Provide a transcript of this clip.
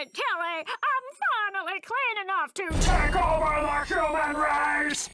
it, Kelly! I'm finally clean enough to Take over the human race!